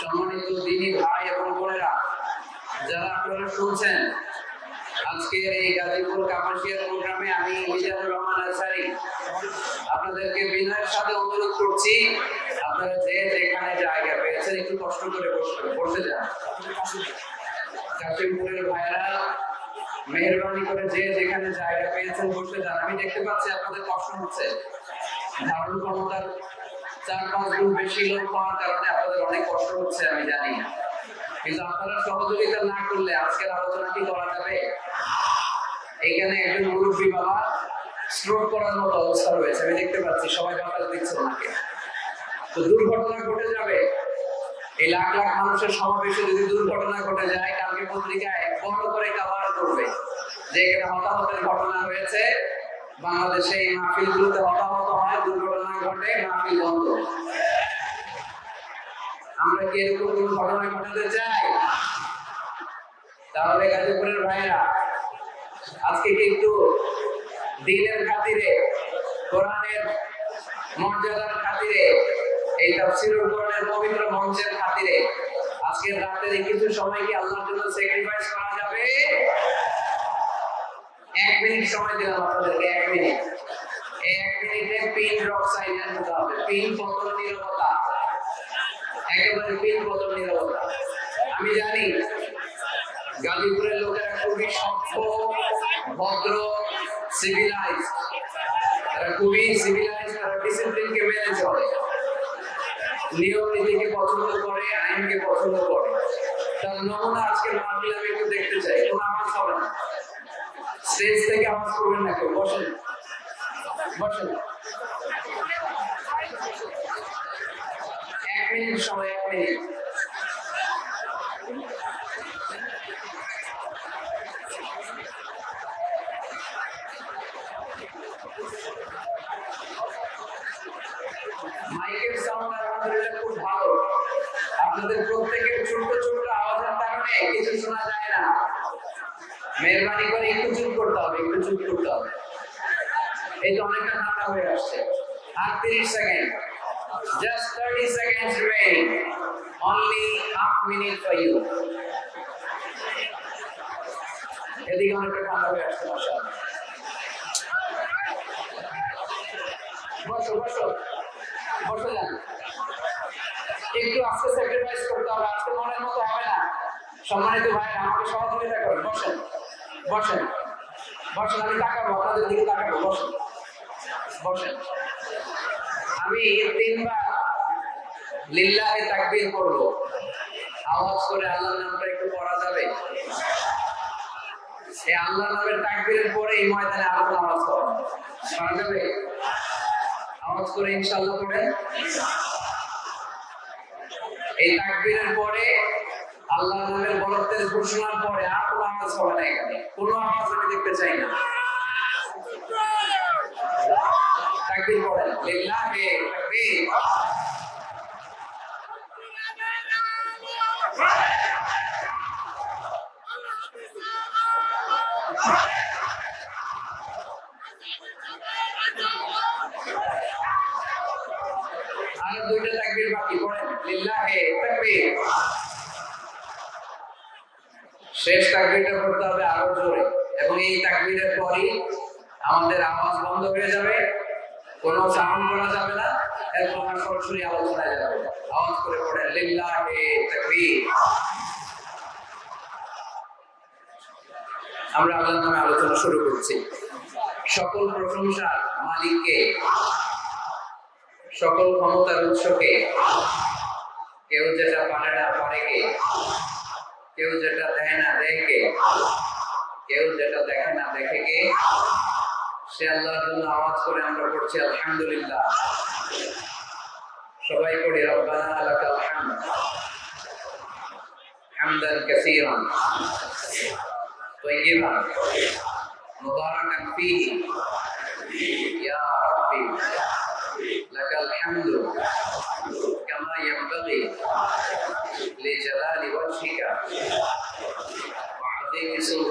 সম্মানিত দিনী ভাই এবং বোনেরা, যারা আপনারা শুনছেন আজকের এই গাজীপুর কাপাসিয়ার প্রোগ্রামে আমি মিজানুর রহমান আনসারি আপনাদেরকে বিনয়ের সাথে অনুরোধ করছি, আপনারা যে যেখানে জায়গা পেয়েছেন, একটু কষ্ট করে বসতে বসে যান। পেয়েছেন বসে যান। আমি দেখতে পাচ্ছি আপনাদের কষ্ট হচ্ছে। ধারণ ক্ষমতার চার পাঁচ গুণ বেশি লোক হওয়ার কারণে আপনাদের অনেক কষ্ট হচ্ছে, আমি জানি। কিন্তু আপনারা সহযোগিতা না করলে আজকের আলোচনা কি করা যাবে? এখানে একজন মুরব্বী বাবা স্ট্রোক করার মতো অবস্থা রয়েছে। আমি দেখতে পাচ্ছি, সবাই বাতাস দিচ্ছে ওনাকে। তো দুর্ঘটনা ঘটে যাবে। এই লাখ লাখ মানুষের সমাবেশে যদি দুর্ঘটনা ঘটে যায়, কালকে পত্রিকায় বড় করে কাভার করবে। যে এখানে হতাহতের ঘটনা হয়েছে, বাংলাদেশে এই মাহফিলগুলোতে হতাহত হয়, দুর্ঘটনা ঘটে, মাহফিল বন্ধ। আমরা কি এরকম কোন ঘটনা ঘটাতে চাই? তাহলে গাজীপুরের ভাইরা আজকে কিন্তু দিনের খাতিরে, কোরআনের মর্যাদার খাতিরে এই তাফসিরুল কোরআনের পবিত্র মঞ্চের খাতিরে আজকের রাতের কিছু সময় কি আল্লাহর জন্য স্যাক্রিফাইস করা যাবে? এক মিনিট সময় দিলাম আপনাদেরকে, এক মিনিট। এক মিনিটে পিন ড্রপ সাইলেন্ট হতে হবে পিন পতন নিরবতা। একেবারে পিন পতন নিরবতা। আমি জানি গাজীপুরের লোকেরা খুবই সভ্য, ভদ্র সিভিলাইজ তারা খুবই সিভিলাইজ তারা ডিসিপ্লিনকে মেনে চলে। নিয়ম নীতিকে পছন্দ করে, আইনকে পছন্দ করে। তার নমুনা আজকে মাহফিল আমি একটু দেখতে চাই। কোনো আওয়াজ হবে না। স্টেজ থেকে আওয়াজ করবেন না কেউ? বসেন। বসেন। এক মিনিট সময়, এক মিনিট মাইকের সাউন্ড আলহামদুলিল্লাহ খুব ভালো আপনাদের প্রত্যেকের ছোট্ট ছোট্ট আওয়াজের কারণে কিছু শোনা যায় না। মেহরবানি করে একটু চুপ করতে হবে, একটু চুপ করতে হবে। এই তো অনেকটা ঠান্ডা হয়ে আসছে। আর second. Just thirty seconds remaining only half minute for you এদিকে অনেকটা ঠান্ডা হয়ে আসছে, মাশাআল্লাহ। বসো বসো। বসে যান একটু আস্তে স্যাক্রিফাইস করতে হবে। আজকে মনের মতো হবে না। সম্মানিত ভাই আমাকে সহযোগিতা করেন। বসেন বসেন বসেন। আমি তাকাবো, আপনাদের দিকে তাকাবো। বসেন বসেন। আমি তিনবার লিল্লাহে তাকবীর করব আওয়াজ করে আল্লাহর নামটা একটু পড়া যাবে? এই আল্লাহ নামের তাকবীরের পরে এই ময়দানে আরও নামাজ পড়া যাবে? আওয়াজ করে ইনশাআল্লাহ পড়েন। এই তাকবীরের পরে আল্লাহ নামের বরত্বের ঘোষণার পরে আর কোনো আওয়াজ হবে না। এখানে কোনো আওয়াজ আমি দেখতে চাই না। আর তাকবীরটা পড়তে হবে আরও জোরে। এবং এই তাকবীরের পরই আমাদের আওয়াজ বন্ধ হয়ে যাবে। কোনো সাউন্ড করা যাবে না। এরপর আমরা সরাসরি আলোচনায় যাবে। আওয়াজ করে পড়েন লিল্লাহি তাকবীর। আমরা আল্লাহর নামে আলোচনা শুরু করছি। সকল প্রশংসার মালিককে, সকল ক্ষমতার উৎসকে, কেউ যেটা পারে না পারে কে? কেউ যেটা দেয় না দেয় কে কেউ যেটা দেখে না দেখে কে সে আল্লাহর জন্য আওয়াজ করে আমরা পড়ছি আলহামদুলিল্লাহ সবাই পড়ি রব্বানা লাকাল হামদ হামদান কাসীরান طيبا مباركا فيه يا ربي لك الحمد using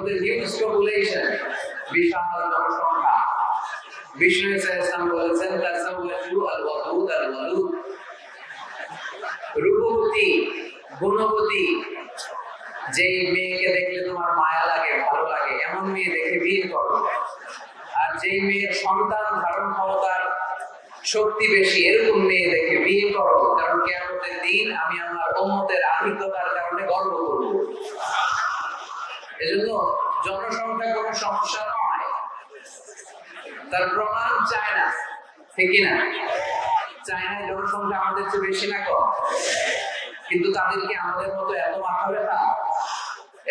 আমাদের হিউজ পপুলেশন বিশাল জনসংখ্যা। বিষ্ণু ইসলাম বলেছেন তাসাওয়াজু আল ওয়াদুদ আল ওয়ালুদ। রূপবতী, গুণবতী যে মেয়েকে দেখলে তোমার মায়া লাগে, ভালো লাগে, এমন মেয়ে দেখে বিয়ে করো। আর যে মেয়ের সন্তান ধারণ ক্ষমতার শক্তি বেশি, এরকম মেয়ে দেখে বিয়ে করো। কারণ কেমতের দিন আমি আমার উম্মতের আধিক্যতার কারণে গর্ব করব। এজন্য জনসংখ্যা কোনো সমস্যা নয়। তার প্রমাণ চায় না ঠিক না চায়নায় জনসংখ্যা আমাদের চেয়ে বেশি না কম। কিন্তু তাদেরকে আমাদের মতো এত মাথা ব্যথা?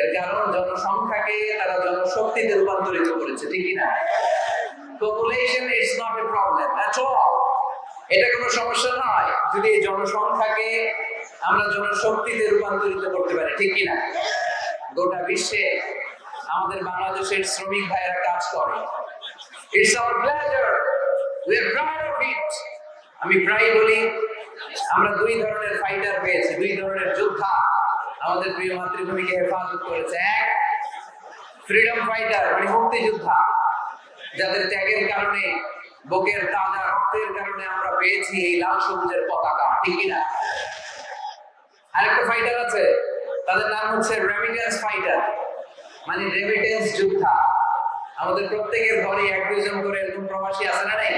এর কারণ জনসংখ্যাকে তারা জনশক্তিতে রূপান্তরিত করেছে, ঠিক না population is not a problem all এটা কোনো সমস্যা নয় যদি এই জনসংখ্যাকে আমরা জনশক্তিতে রূপান্তরিত করতে পারি, ঠিক কি না গোটা বিশ্বে আমাদের বাংলাদেশের শ্রমিক ভাইয়েরা কাজ করে। It's our pleasure we are proud of it আমি প্রায় বলি, আমরা দুই ধরনের ফাইটার পেয়েছি, দুই ধরনের যোদ্ধা আমাদের প্রিয় মাতৃভূমিকে হেফাজত করেছে। এক ফ্রিডম ফাইটার মানে মুক্তিযোদ্ধা, যাদের ত্যাগের কারণে, বুকের তাজা রক্তের কারণে আমরা পেয়েছি এই লাল সবুজের পতাকা, ঠিক কিনা? আরেকটা ফাইটার আছে তাদের নাম হচ্ছে রেমিটেন্স ফাইটার মানে রেমিটেন্স যোদ্ধা। আমাদের প্রত্যেকের ঘরে এক দুজন করে এরকম প্রবাসী আছে না নাই?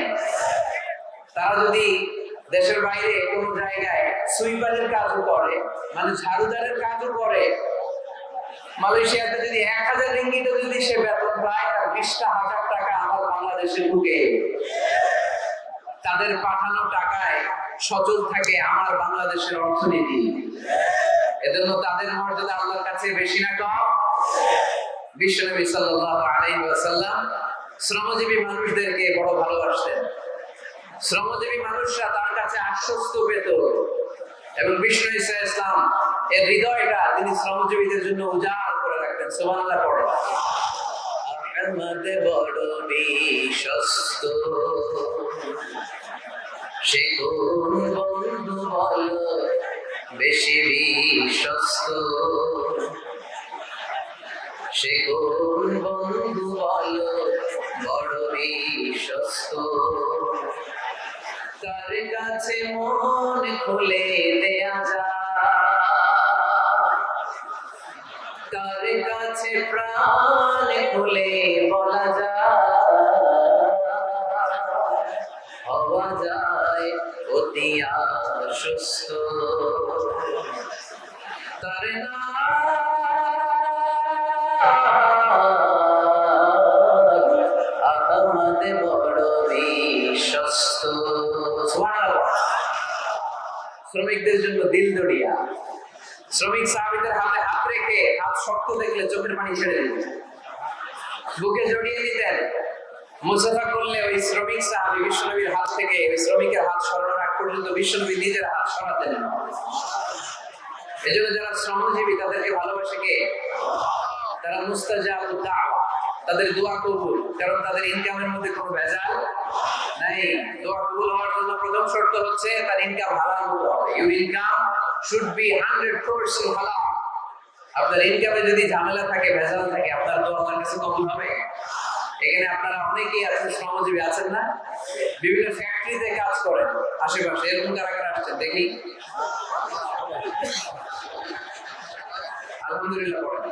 তারা যদি দেশের বাইরে কোনো জায়গায় সুইপারের কাজও করে মানে ঝাড়ুদারের কাজও করে, মালয়েশিয়াতে যদি এক হাজার রিঙ্গিতে যদি সে বেতন পায়, তার বিশটা হাজার টাকা আমার বাংলাদেশে ঢুকে তাদের পাঠানো টাকায় সচল থাকে আমার বাংলাদেশের অর্থনীতি। এজন্য তাদের মর্যাদা আল্লাহর কাছে বেশি না কম। বিশ্বনবী সাল্লাল্লাহু আলাইহি ওয়াসাল্লাম শ্রমজীবী মানুষদেরকে বড় ভালোবাসতেন। শ্রমজীবী মানুষরা তার কাছে আশ্বস্ত পেত এবং বিষ্ণু ইসা ইসলাম এর হৃদয়টা তিনি শ্রমজীবীদের জন্য উজাড় করে রাখতেন। সুবহানাল্লাহ, পড়ো। আমাদের বড় বিশ্বস্ত। সে কোন বন্ধু বলো? বেশি বিশ্বস্ত। সে কোন বন্ধু বলো, বড় বিশ্বস্ত। তার কাছে মন খুলে দেয়া যায় তার কাছে প্রাণ খুলে বলা যায় হওয়া যায় অতি আশ্বস্ত তার আহমদ বড় বিশ্বস্ত। শ্রমিকদের জন্য দিল দড়িয়া শ্রমিক সাহাবিদের হাতে হাত রেখে হাত শক্ত দেখলে চোখের পানি ছেড়ে দিতেন বুকে জড়িয়ে নিতেন মুসাফা করলে ওই শ্রমিক সাহাবি বিশ্বনবীর হাত থেকে ওই শ্রমিকের হাত সরানোর আগ পর্যন্ত বিশ্বনবী নিজের হাত সরাতেন না। এজন্য যারা শ্রমজীবী, তাদেরকে ভালোবাসে কে তারা মুস্তাজাব দাওয়া, তাদের দোয়া কবুল, কারণ তাদের ইনকামের মধ্যে কোনো ভেজাল নাই। দোয়া কবুল হওয়ার জন্য প্রথম শর্ত হচ্ছে তার ইনকাম হালাল হতে হবে। Your income should be hundred percent halal. আপনার ইনকামে যদি ঝামেলা থাকে, ভেজাল থাকে, আপনার দোয়া আল্লাহর কাছে কবুল হবে? এখানে আপনারা অনেকেই আছেন, শ্রমজীবী আছেন না? বিভিন্ন ফ্যাক্টরিতে কাজ করেন আশেপাশে, এরকম কারা কারা আসছেন? দেখি। আলহামদুলিল্লাহ পড়েন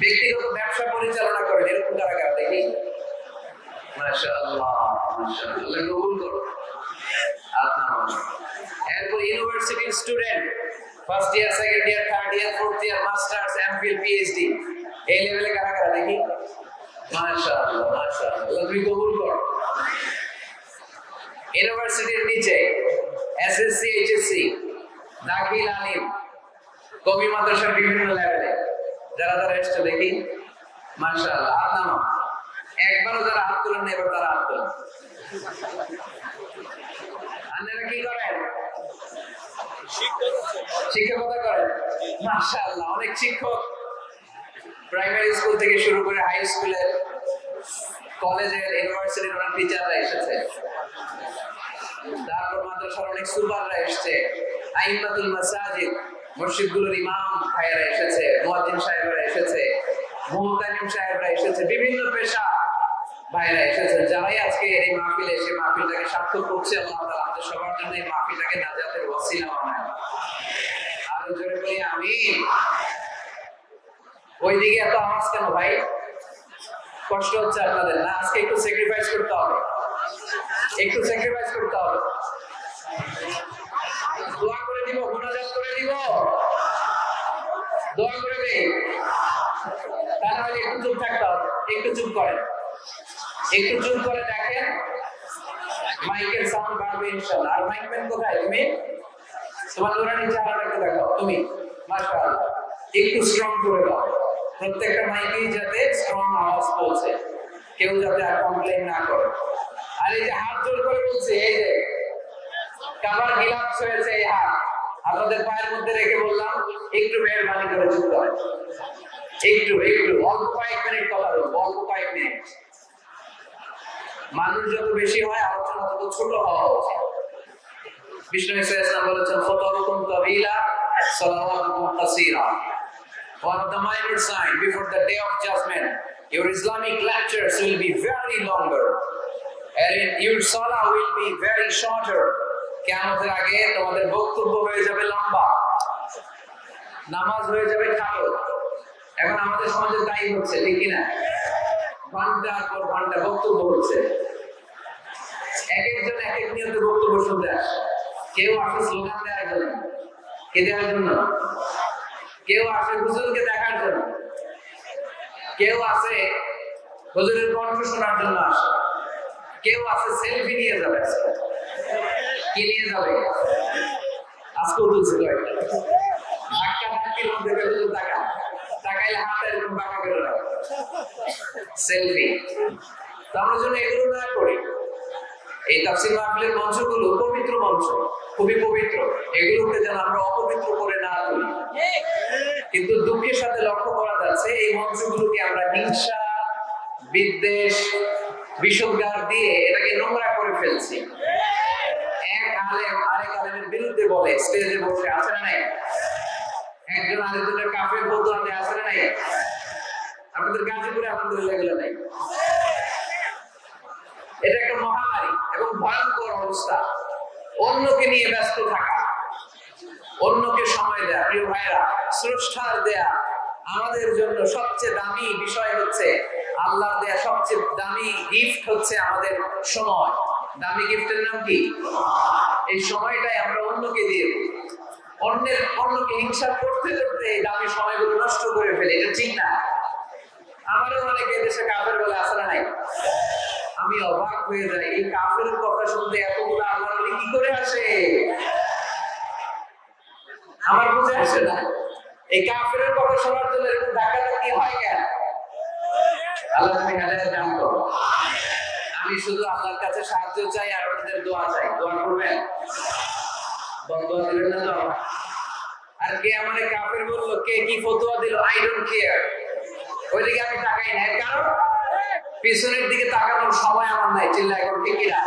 ব্যক্তিগত ব্যবসা পরিচালনা করেন, এরকম কারা কারা? দেখি। ইউনিভার্সিটির student first year second year third year fourth year masters MPhil PhD এই লেভেলে কারা কারা দেখি মাশাআল্লাহ মাশাআল্লাহ। আল্লাহ তুমি কবুল করো। ইউনিভার্সিটির নিচে এসএসসি এইচএসসি দাখিল আলিম কবি মাদ্রাসার বিভিন্ন লেভেলে যারা যারা এসছে দেখি। মাশাআল্লাহ নামা একবারও যারা হাত তুলেন এবার তারা হাত তুলেন। আপনারা কি করেন? শিক্ষকতা করেন। মাশাআল্লাহ অনেক শিক্ষক। প্রাইমারি স্কুল থেকে শুরু করে হাই স্কুলের কলেজের ইউনিভার্সিটির অনেক টিচাররা এসেছে। তারপর মাদ্রাসার অনেক সুপাররা এসেছে। মাসাজিদ, মসজিদগুলোর ইমাম ভাইয়েরা এসেছে, মুয়াজ্জিন সাহেবরা এসেছে সাহেবরা এসেছে, বিভিন্ন পেশা ভাইরা এসেছেন যারাই আজকে এই মাহফিলে এসে মাহফিলটাকে সার্থক করছে, আল্লাহ তাআলা আমাদের সবার জন্য এই মাহফিলটাকে নাজাতের ওসিলা বানায়। আর জোরে বলি আমি ওইদিকে এত আওয়াজ কেন ভাই? কষ্ট হচ্ছে আপনাদের না? আজকে একটু স্যাক্রিফাইস করতে হবে। একটু স্যাক্রিফাইস করতে হবে। দোয়া করে দিব, মোনাজাত করে দিব। দোয়া করে দেই। তা না একটু চুপ থাকতে হবে। একটু চুপ করেন। একটু চুপ করে দেখেন, মাইকের সাউন্ড বাড়বে ইনশাআল্লাহ। আর মাইক ম্যান কোথায়? তুমি? তোমার আবার একটু দেখাও। তুমি? মাশাআল্লাহ। একটু স্ট্রং করে দাও। প্রত্যেকটা মাইকেই যাতে স্ট্রং আওয়াজ পৌঁছে। কেউ যাতে আর কমপ্লেন না করে। আর এই যে হাত জোর করে বলছে, এই যে কাবার গিলাপস হয়েছে এই হাত। আপনাদের পায়ের মধ্যে রেখে বললাম, একটু মেহরবানি করে চুপ করেন একটু একটু, অল্প কয়েক মিনিট কথা বলব, অল্প কয়েক মিনিট। মানুষ যত বেশি হয় আলোচনা তত ছোট হওয়া উচিত। বিষ্ণু ইসলাম বলেছেন ফতরুকুম তাবিলা, সালাওয়াতুকুম কাসীরা। What the minor sign before the day of judgment, your Islamic lectures will be very longer. And your salah will be very shorter. কিয়ামতের আগে তোমাদের বক্তব্য হয়ে যাবে লম্বা। নামাজ হয়ে যাবে খাটো এখন আমাদের সমাজে তাই হচ্ছে, ঠিক কিনা? ঘণ্টার পর ঘণ্টা বক্তব্য হচ্ছে। এক একজন এক এক নিয়তে বক্তব্য শুনতে আসে। কেউ আসে স্লোগান দেওয়ার জন্য। কে দেওয়ার জন্য? কেউ আসে হুজুরকে দেখার জন্য। কেউ আসে হুজুরের কণ্ঠ শোনার জন্য আসে। কেউ আসে সেলফি নিয়ে যাবে। আজকে। কি নিয়ে যাবে? আজকেও তুলছে ধাক্কা ধাক্কির মধ্যে হাতটা এরকম সেলফি। তো আমরা যেন এগুলো না করি। এই তাফসির মাহফিলের মঞ্চগুলো পবিত্র মঞ্চ। খুবই পবিত্র। এগুলোকে যেন আমরা অপবিত্র করে না তুলি। কিন্তু দুঃখের সাথে লক্ষ্য করা যাচ্ছে, এই মঞ্চগুলোকে আমরা হিংসা, বিদ্বেষ, বিষোদ্গার দিয়ে এটাকে নোংরা করে ফেলছি। এক আলেম, আরেক আলেমের বিরুদ্ধে বলে, স্টেজে বসে, আছে না নাই? একজন আরেকজনের কাফের ফতুয়া দেয় আছে না নাই? আপনাদের গাজীপুরে আলহামদুলিল্লাহ এগুলো নাই। এটা একটা মহামারী এবং ভয়ঙ্কর অবস্থা। অন্যকে নিয়ে ব্যস্ত থাকা, অন্যকে সময় দেয়া, প্রিয় ভাইরা স্রষ্টার দেয়া আমাদের জন্য সবচেয়ে দামি বিষয় হচ্ছে আল্লাহ দেয়া সবচেয়ে দামি গিফট হচ্ছে আমাদের সময়। দামি গিফটের নাম কি? এই সময়টাই আমরা অন্যকে দিয়ে অন্যের, অন্যকে হিংসা করতে করতে এই দামি সময়গুলো নষ্ট করে ফেলে, এটা ঠিক না। আমারও অনেকে দেশে কাফের বলে আসলে নাই আমি অবাক হয়ে যাই, এই কাফের কথা শুনতে এতগুলো আল্লাহ কি করে আসে? আমার বুঝে আসে না। এই কাফের কথা শোনার জন্য এরকম ধাক্কি হয় কেন? আমি শুধু আল্লাহর কাছে সাহায্য চাই আর আপনাদের দোয়া চাই। দোয়া করবেন? দিবেন না তো? আর কে আমারে কাফের বলল, কে কি ফতোয়া দিল? আই ডোন্ট কেয়ার ওইদিকে আমি তাকাই না কারণ পিছনের দিকে তাকানোর সময় আমার নাই, চিল্লা, এখন ঠিক কিনা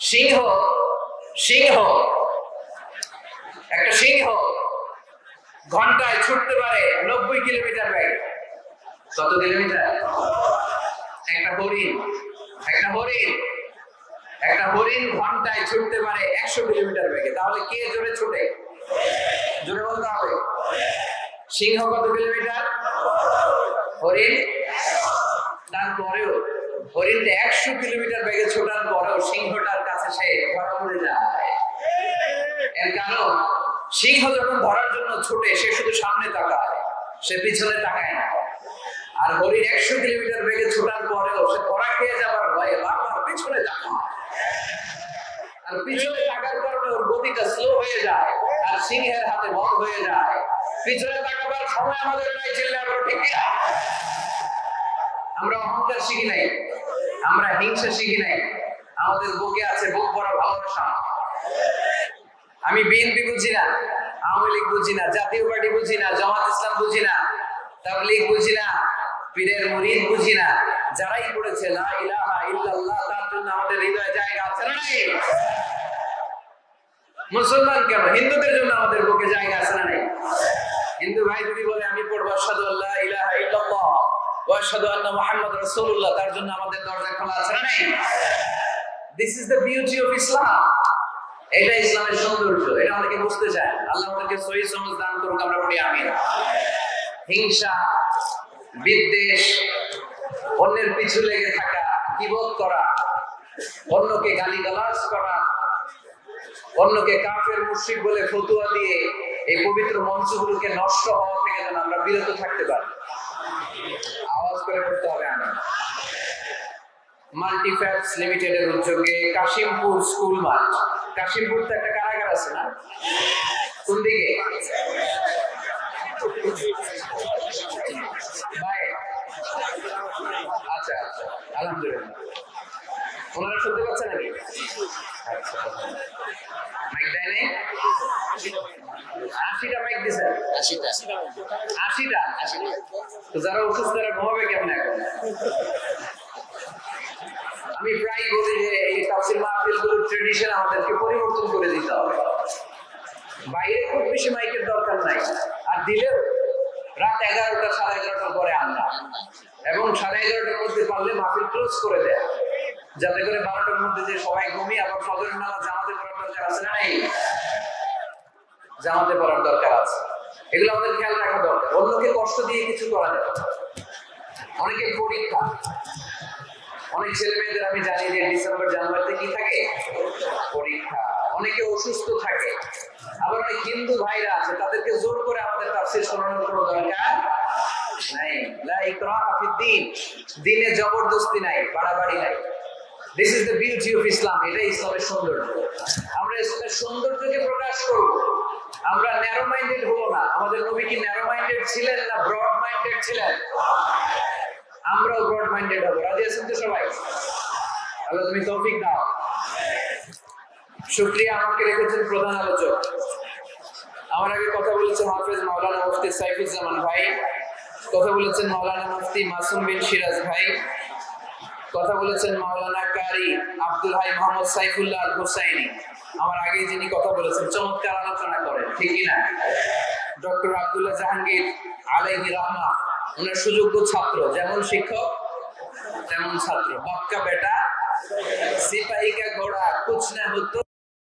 সিংহ সিংহ। একটা সিংহ ঘন্টায় ছুটতে পারে নব্বই কিলোমিটার ব্যাগে কত কিলোমিটার? একটা হরিণ একটা হরিণ একটা হরিণ ঘন্টায় ছুটতে পারে একশো কিলোমিটার বেগে। তাহলে কে জোরে ছুটে? জোরে বলতে হবে। সিংহ কত কিলোমিটার? হরিণ? তারপরেও হরিণটা একশো কিলোমিটার বেগে ছোটার পরেও সিংহটার কাছে সে ধরা পড়ে যায়। এর কারণ, সিংহ যখন ধরার জন্য ছুটে, সে শুধু সামনে তাকায়, সে পিছনে তাকায় না। আর হরিণ একশো কিলোমিটার বেগে ছোটার পরেও সে ধরা খেয়ে যাবার ভয়ে বারবার পিছনে তাকায়। আর পিছনে তাকার কারণে ওর গতিটা স্লো হয়ে যায়, আর সিংহের হাতে বন্ধ হয়ে যায়। পিছনে তাকাবার সময় আমাদের নাই চিল্লা ঠিক কিনা? অহংকার শিখি নাই। আমরা হিংসা শিখি নাই। আমাদের বুকে আছে বুক ভরা ভালোবাসা। আমি বিএনপি বুঝি না, আওয়ামী লীগ বুঝি না, জাতীয় পার্টি বুঝি না, জামাত ইসলাম বুঝি না, তাবলীগ বুঝি না, পীরের মুরিদ বুঝি না। যারাই করেছে লা ইলাহা ইল্লাল্লাহ, তার জন্য আমাদের হৃদয়ে জায়গা আছে না নাই? মুসলমান কেন? হিন্দুদের জন্য আমাদের বুকে জায়গা আছে না নাই? হিন্দু ভাই যদি বলে, আমি পড়ব, আশহাদু আল্লাহ ইলাহা ইল্লাল্লাহ তার জন্য আমাদের দরজা খোলা আছে নাই? দিস দ্য অফ ইসলাম ইসলামের সৌন্দর্য, এটা বুঝতে চায় আল্লাহ দান হিংসা, বিদ্বেষ, অন্যের পিছু লেগে থাকা, কিবোধ করা, অন্যকে গালিগালাজ করা, অন্যকে কাফের মুশরিক বলে ফতুয়া দিয়ে এই পবিত্র মঞ্চগুলোকে নষ্ট হওয়া থেকে যেন আমরা বিরত থাকতে পারি। আওয়াজ করে করতে হবে আমি মাল্টিফ্যাক্টস লিমিটেডের উদ্যোগে কাশিমপুর স্কুল মাঠ। কাশিমপুর তো একটা কারাগার আছে না? কোন দিকে? আচ্ছা আচ্ছা। আলহামদুলিল্লাহ। ওনারা শুনতে পাচ্ছেন নাকি? আচ্ছা মাইক দেয় নাই? আশিটা মাইক দিছেন আশিটা। আশিটা? তো যারা অসুস্থ তারা ঘুমাবে কেমন এখন? আমি প্রায় বলি যে এই তাফসির মাহফিলগুলোর ট্রেডিশন আমাদেরকে পরিবর্তন করে দিতে হবে। বাইরে খুব বেশি মাইকের দরকার নাই। আর দিলেও রাত এগারোটা সাড়ে এগারোটার পরে আনলা এবং সাড়ে এগারোটার মধ্যে পারলে মাহফিল ক্লোজ করে দেয়। যাতে করে বারোটার মধ্যে যে সবাই ঘুমিয়ে আবার ফজরের নামাজ জামাতে পড়ার দরকার আছে না? নাই। জামাতে পড়ার দরকার আছে। এগুলো আমাদের খেয়াল রাখা দরকার। অন্যকে কষ্ট দিয়ে কিছু করা যাবে না। অনেকের পরীক্ষা অনেক ছেলে মেয়েদের আমি জানি যে ডিসেম্বর জানুয়ারিতে কি থাকে? পরীক্ষা অনেকে অসুস্থ থাকে। আবার অনেক হিন্দু ভাইরা আছে তাদেরকে জোর করে আমাদের তাফসীর শোনানোর কোনো দরকার নাই। লা ইকরাহা ফিদ্দিন দিনে জবরদস্তি নাই বাড়াবাড়ি নাই। This is the beauty of Islam এটা ইসলামের সৌন্দর্য। আমরা ইসলামের সৌন্দর্যকে প্রকাশ করব। আমরা ন্যারো মাইন্ডেড হব না। আমাদের নবী কি ন্যারো মাইন্ডেড ছিলেন না ব্রড মাইন্ডেড ছিলেন? আমরাও ব্রড মাইন্ডেড হব। রাজি আছেন তো সবাই? আল্লাহ তুমি তৌফিক দাও। শুক্রিয়া আমাকে রেখেছেন প্রধান আলোচক। আমার আগে কথা বলেছেন হাফেজ মাওলানা মুফতি সাইফুজ্জামান ভাই। কথা বলেছেন মাওলানা মুফতি মাসুম বিন সিরাজ ভাই। কথা বলেছেন মাওলানা কারি আব্দুল হাই মোহাম্মদ সাইফুল্লাহ হুসাইনি। আমার আগে যিনি কথা বলেছেন, চমৎকার আলোচনা করেন ঠিকই না? ডক্টর আব্দুল্লাহ জাহাঙ্গীর আলাইহি রহমা ওনার সুযোগ্য ছাত্র, যেমন শিক্ষক, তেমন ছাত্র। বক্কা বেটা সিপাহী কা ঘোড়া কুছ না হতো